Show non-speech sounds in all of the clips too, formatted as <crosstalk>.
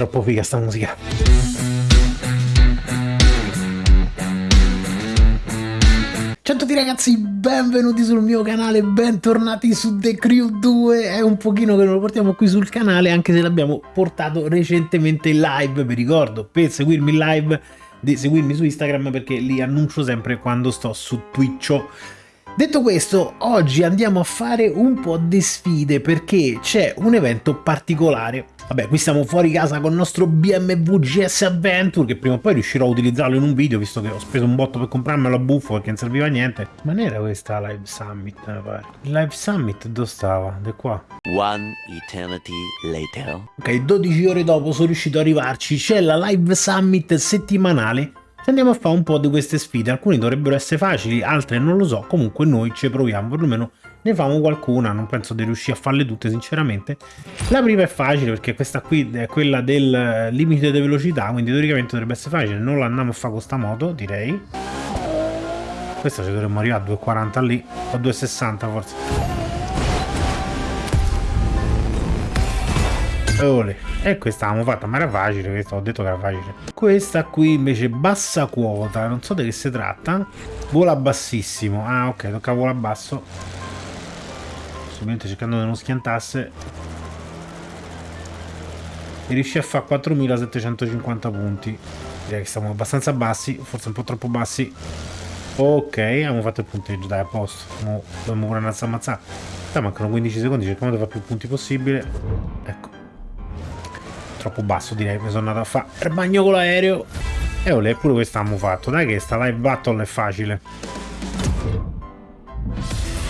troppo figa sta musica. Ciao a tutti ragazzi, benvenuti sul mio canale, bentornati su The Crew 2 È un pochino che non lo portiamo qui sul canale anche se l'abbiamo portato recentemente in live Vi ricordo, per seguirmi in live, di seguirmi su Instagram perché li annuncio sempre quando sto su Twitch Detto questo, oggi andiamo a fare un po' di sfide perché c'è un evento particolare Vabbè, qui siamo fuori casa con il nostro BMW GS Adventure, che prima o poi riuscirò a utilizzarlo in un video, visto che ho speso un botto per comprarmelo a buffo perché non serviva a niente. Ma non era questa Live Summit, mi pare. Il Live Summit dove stava? De qua. One eternity later. Ok, 12 ore dopo sono riuscito ad arrivarci. C'è la Live Summit settimanale andiamo a fare un po' di queste sfide, alcune dovrebbero essere facili, altre non lo so, comunque noi ci proviamo, perlomeno ne famo qualcuna, non penso di riuscire a farle tutte sinceramente. La prima è facile perché questa qui è quella del limite di velocità, quindi teoricamente dovrebbe essere facile, non la andiamo a fare con sta moto, direi. Questa ci dovremmo arrivare a 2,40 lì, o 2,60 forse. Ole. E questa l'abbiamo fatta, ma era facile, questa ho detto che era facile. Questa qui invece bassa quota, non so di che si tratta. Vola bassissimo. Ah, ok, tocca vola basso. Ovviamente cercando di non schiantasse. E riesce a fare 4750 punti. Direi che siamo abbastanza bassi, forse un po' troppo bassi. Ok, abbiamo fatto il punteggio, dai, a posto. Mo dobbiamo pure andare a ammazzare. Dai, mancano 15 secondi, cerchiamo di fare più punti possibile. Ecco troppo basso direi mi sono andato a fare il bagno con l'aereo. E olè pure questo abbiamo fatto dai che sta live battle è facile.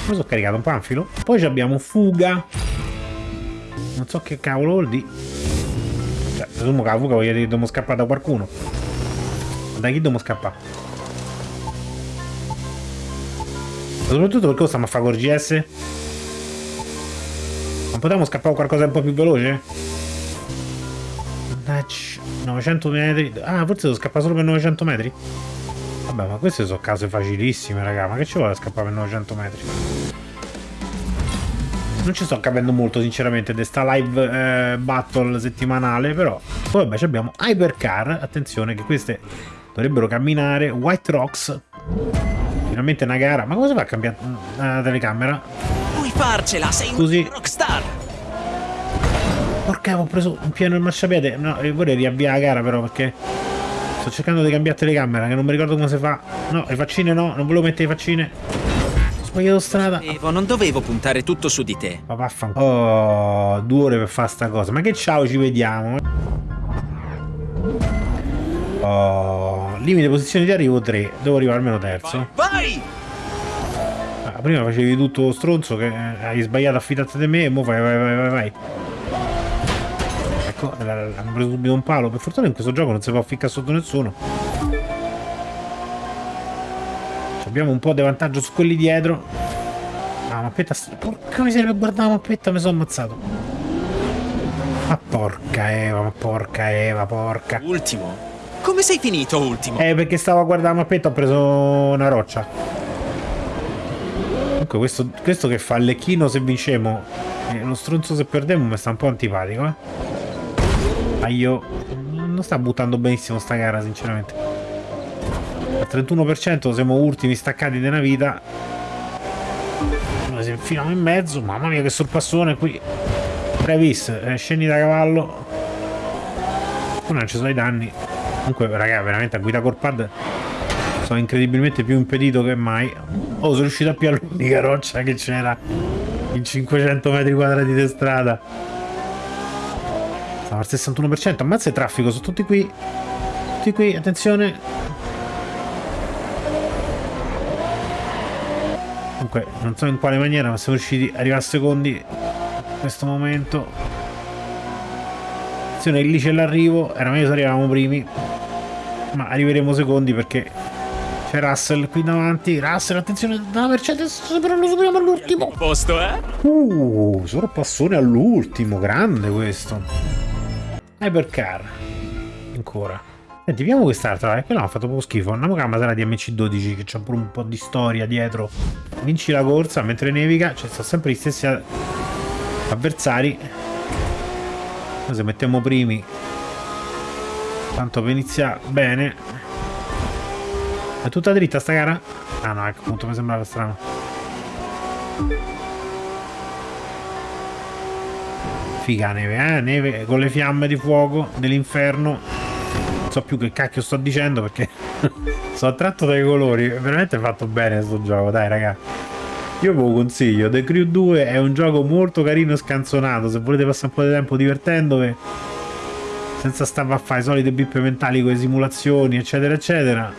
Mi sono caricato un panfilo. Poi abbiamo fuga. Non so che cavolo vuol dire cioè presumo che la fuga voglia dire dobbiamo scappare da qualcuno. Da chi dobbiamo scappare? Soprattutto perché stiamo a fare con GS non potevamo scappare qualcosa un po' più veloce? 900 metri. Ah, forse devo scappare solo per 900 metri? Vabbè, ma queste sono case facilissime, raga. Ma che ci vuole scappare per 900 metri? Non ci sto capendo molto, sinceramente, di sta live eh, battle settimanale, però... Poi vabbè, abbiamo Hypercar. Attenzione che queste dovrebbero camminare. White Rocks. Finalmente una gara. Ma come si fa a cambiare la telecamera? Puoi farcela, sei un rockstar! Porca, ho preso un pieno il marciapiede. No, vorrei riavviare la gara però perché sto cercando di cambiare telecamera che non mi ricordo come si fa. No, le faccine no, non volevo mettere le faccine. Ho sbagliato strada. Evo, non dovevo puntare tutto su di te. Ma vaffanculo. Oh, due ore per fare sta cosa. Ma che ciao, ci vediamo. Oh, limite posizioni di arrivo 3. Devo arrivare almeno terzo. Vai! Ah, prima facevi tutto stronzo che eh, hai sbagliato a fidarti di me e ora vai, vai, vai, vai, vai. Ecco, hanno preso subito un palo. Per fortuna in questo gioco non si può ficcare sotto nessuno. Abbiamo un po' di vantaggio su quelli dietro. Ah, la mappetta... Porca miseria, guarda la mappetta, mi sono ammazzato. Ma porca Eva, ma porca Eva, porca. Ultimo? Come sei finito ultimo? Eh, perché stavo a guardare la mappetta ho preso una roccia. Comunque questo, questo che fa lecchino se vincemo e lo stronzo se perdiamo mi sta un po' antipatico, eh. Ma io non sta buttando benissimo sta gara, sinceramente. Al 31% siamo ultimi staccati una vita. Noi si infilano in mezzo. Mamma mia che sorpassone qui. Previs, eh, scendi da cavallo. Poi non ci sono i danni. Comunque, raga, veramente a guida col pad sono incredibilmente più impedito che mai. Oh, sono riuscito a piare l'unica roccia che c'era in 500 metri quadrati di strada. Al 61%. Ammazza il traffico, sono tutti qui. Tutti qui, attenzione. Comunque, non so in quale maniera, ma siamo riusciti ad arrivare a secondi in questo momento. Attenzione, lì c'è l'arrivo. Era meglio se arrivavamo primi. Ma arriveremo secondi perché c'è Russell qui davanti. Russell, attenzione, da Mercedes, però lo superiamo all'ultimo. Posto, eh? Uh, sorpassone all'ultimo, grande questo. Hypercar ancora Senti, vediamo quest'altra, eh? quella ha fatto poco schifo. Andiamo con la Masera di MC12 che c'ha pure un po' di storia dietro. Vinci la corsa mentre nevica, cioè sono sempre gli stessi avversari. Noi se mettiamo primi Tanto per iniziare bene. È tutta dritta sta gara? Ah no, ecco, appunto mi sembrava strano. Figa neve, eh? Neve con le fiamme di fuoco dell'inferno. Non so più che cacchio sto dicendo perché <laughs> sono attratto dai colori. Veramente fatto bene sto gioco, dai ragazzi. Io ve lo consiglio, The Crew 2 è un gioco molto carino e scanzonato, se volete passare un po' di tempo divertendovi, senza stare a fare i soliti bippe mentali con le simulazioni, eccetera, eccetera.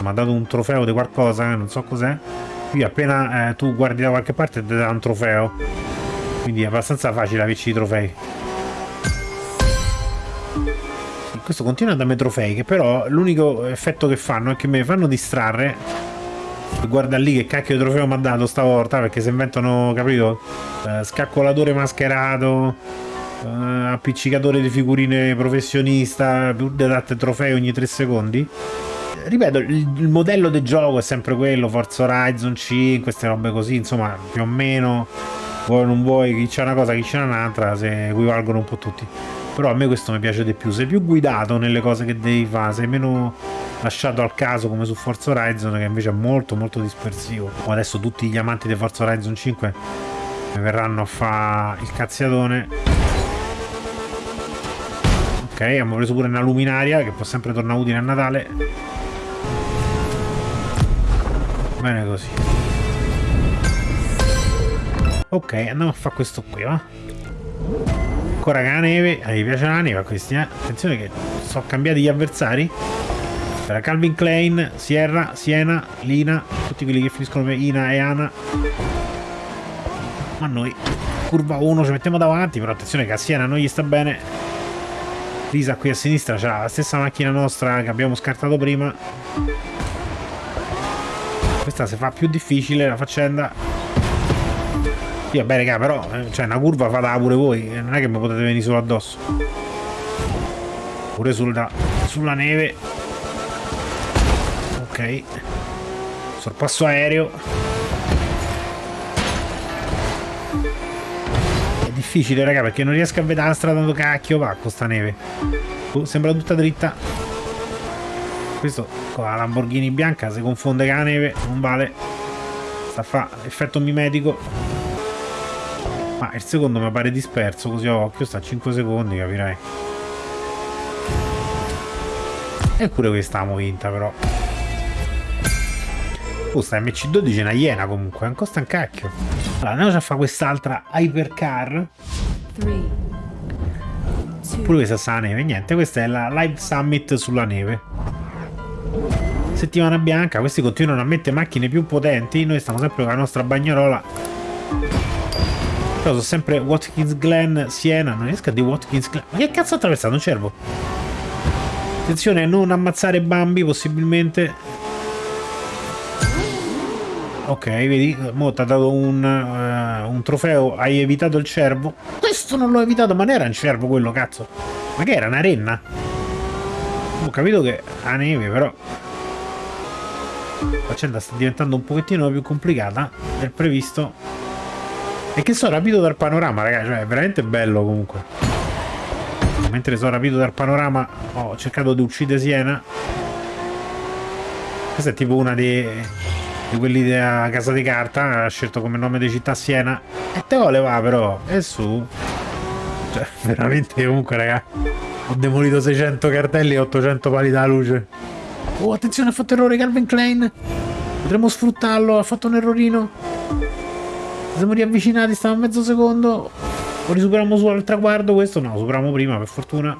Mi ha dato un trofeo di qualcosa, eh, non so cos'è. Qui appena eh, tu guardi da qualche parte ti dà un trofeo, quindi è abbastanza facile averci i trofei. Questo continua a darmi trofei, che però l'unico effetto che fanno è che mi fanno distrarre. Guarda lì che cacchio di trofeo mi ha dato stavolta perché si inventano capito? Eh, scaccolatore mascherato eh, appiccicatore di figurine professionista più date trofei ogni 3 secondi. Ripeto il, modello del gioco è sempre quello Forza Horizon 5 queste robe così insomma più o meno vuoi non vuoi chi c'è una cosa chi c'è un'altra se equivalgono un po' tutti. Però a me questo mi piace di più. Sei più guidato nelle cose che devi fare sei meno lasciato al caso come su Forza Horizon che invece è molto molto dispersivo. Adesso tutti gli amanti di Forza Horizon 5 mi verranno a fare il cazziatone. Ok abbiamo preso pure una luminaria che può sempre tornare utile a Natale. Bene così ok andiamo a fare questo qui va ancora che la neve a mi piace la neve a questi eh? attenzione che sono cambiati gli avversari c'era Calvin Klein, Sierra, Siena, Lina, tutti quelli che finiscono per Ina e Ana. Ma noi, curva 1, ci mettiamo davanti, però attenzione che a Siena non gli sta bene. Lisa qui a sinistra c'ha la stessa macchina nostra che abbiamo scartato prima. Questa si fa più difficile la faccenda. Sì, vabbè, raga, però, eh, cioè, una curva fatela pure voi, non è che mi potete venire solo addosso. Pure sulla, sulla neve. Sorpasso aereo. È difficile raga perché non riesco a vedere la strada dove cacchio va con sta neve. Oh, sembra tutta dritta. Questo con la Lamborghini bianca si confonde con la neve non vale. Sta a fa effetto mimetico ma il secondo mi pare disperso così a occhio sta a 5 secondi capirai eppure questa l'abbiamo vinta però Oh, sta MC12 è una iena comunque, non costa un cacchio. Allora, andiamo a fare quest'altra Hypercar. Pure questa sta la neve, niente, questa è la Live Summit sulla neve. Settimana bianca, questi continuano a mettere macchine più potenti, noi stiamo sempre con la nostra bagnarola. Sono sempre Watkins Glen, Siena, non riesco a dire Watkins Glen. Ma che cazzo ha attraversato un cervo? Attenzione a non ammazzare Bambi, possibilmente. Ok, vedi, mo ti ha dato un, uh, un, trofeo, hai evitato il cervo. Questo non l'ho evitato, ma non era un cervo quello, cazzo. Ma che era, una renna? Ho capito che ha neve, però... La faccenda sta diventando un pochettino più complicata del previsto. E che sono rapito dal panorama, ragazzi, cioè è veramente bello comunque. Mentre sono rapito dal panorama ho cercato di uccidere Siena. Questa è tipo una dei di quelli della casa di carta ha scelto come nome di città Siena. E te vuole va però e su. Cioè <laughs> veramente comunque raga ho demolito 600 cartelli e 800 pali da luce. Oh attenzione ha fatto errore Calvin Klein. Potremmo sfruttarlo ha fatto un errorino siamo riavvicinati stiamo a mezzo secondo. O risuperiamo su al traguardo questo no superiamo prima per fortuna.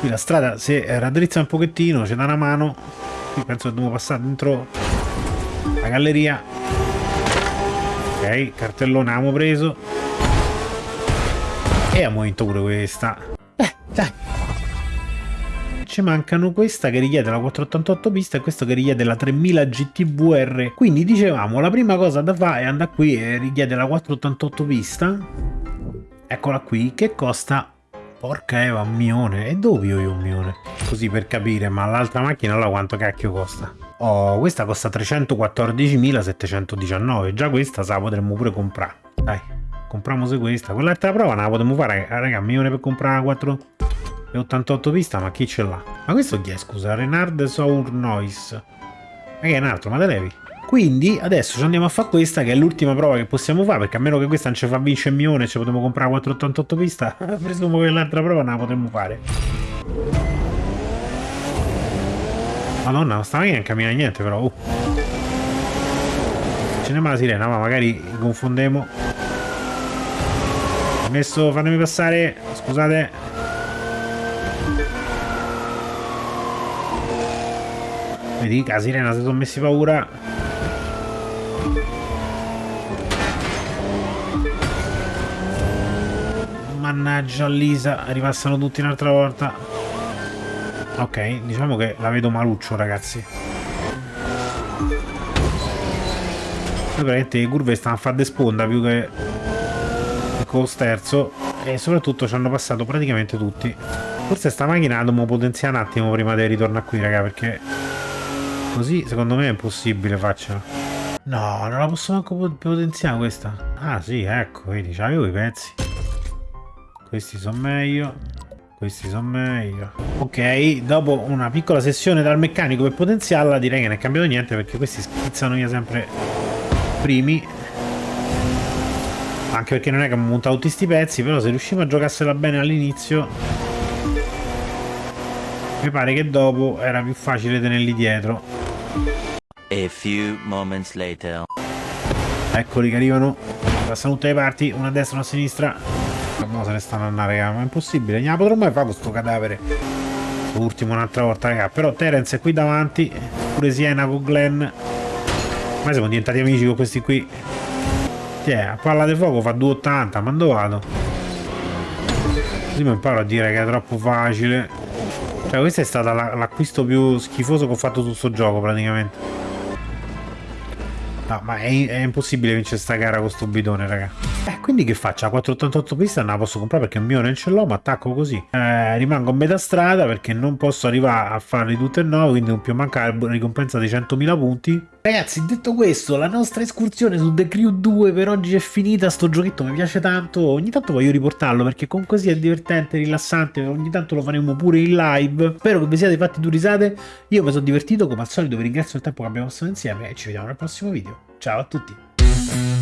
Qui la strada si raddrizza un pochettino c'è da una mano. Qui penso che dobbiamo passare dentro la galleria. Ok cartellone abbiamo preso. E abbiamo vinto pure questa ci mancano questa che richiede la 488 pista e questo che richiede la 3000 GTVR quindi dicevamo la prima cosa da fare è andare qui e richiede la 488 pista eccola qui che costa Porca Eva, un milione. E dove io un milione? Così per capire, ma l'altra macchina là quanto cacchio costa? Oh, questa costa 314.719. Già questa se la potremmo pure comprare. Dai, compriamo se questa. Quell'altra prova non la potremmo fare, raga, un milione per comprare 4... È 88 pista, ma chi ce l'ha? Ma questo chi è, scusa? Renard Sour Noise. Ma che è un altro, ma te levi? Quindi adesso ci andiamo a fare questa che è l'ultima prova che possiamo fare perché a meno che questa non ci fa vincere il milione e ci potremo comprare 488 pista <laughs> presumo che l'altra prova non la potremmo fare Madonna non sta macchina non cammina niente però uh. Ce n'è la sirena ma magari confondemo Messo fatemi passare scusate Vedi, la sirena si sono messi paura Mannaggia Lisa, ripassano tutti un'altra volta. Ok, diciamo che la vedo maluccio, ragazzi. Praticamente le curve stanno a fare sponda più che con lo sterzo e soprattutto ci hanno passato praticamente tutti. Forse sta macchina la dobbiamo potenziare un attimo prima del ritorno qui, raga, perché così secondo me è impossibile farcela. No, non la posso manco potenziare questa. Ah sì, ecco, vedi, c'avevo i pezzi. Questi sono meglio. Questi sono meglio. Ok, dopo una piccola sessione dal meccanico per potenziarla, direi che non è cambiato niente perché questi schizzano via sempre primi. Anche perché non è che abbiamo montato tutti questi pezzi, però se riusciamo a giocarsela bene all'inizio... Mi pare che dopo era più facile tenerli dietro. A few moments later. Eccoli che arrivano. Passano tutte le parti, una a destra, una a sinistra. Mo se ne stanno andando, raga. Ma è impossibile. La potrò mai fare questo cadavere. Ultimo un'altra volta, raga. Però Terence è qui davanti. Pure Siena con Glenn. Ma siamo diventati amici con questi qui. Tiè, a palla di fuoco fa 2,80. Ma dove vado? Così mi imparo a dire che è troppo facile. Cioè, questo è stato l'acquisto più schifoso che ho fatto su questo gioco, praticamente. No, ma è, è impossibile vincere sta gara con sto bidone, raga. Eh, quindi che faccio? La 488 pista non la posso comprare perché il mio non ce l'ho, ma attacco così. Eh, rimango a metà strada perché non posso arrivare a farli tutte e nove, quindi non più mancare la ricompensa di 100.000 punti. Ragazzi, detto questo, la nostra escursione su The Crew 2 per oggi è finita. Sto giochetto mi piace tanto. Ogni tanto voglio riportarlo perché così è divertente, rilassante. Ogni tanto lo faremo pure in live. Spero che vi siate fatti due risate. Io mi sono divertito, come al solito vi ringrazio del tempo che abbiamo passato insieme e ci vediamo nel prossimo video. Ciao a tutti!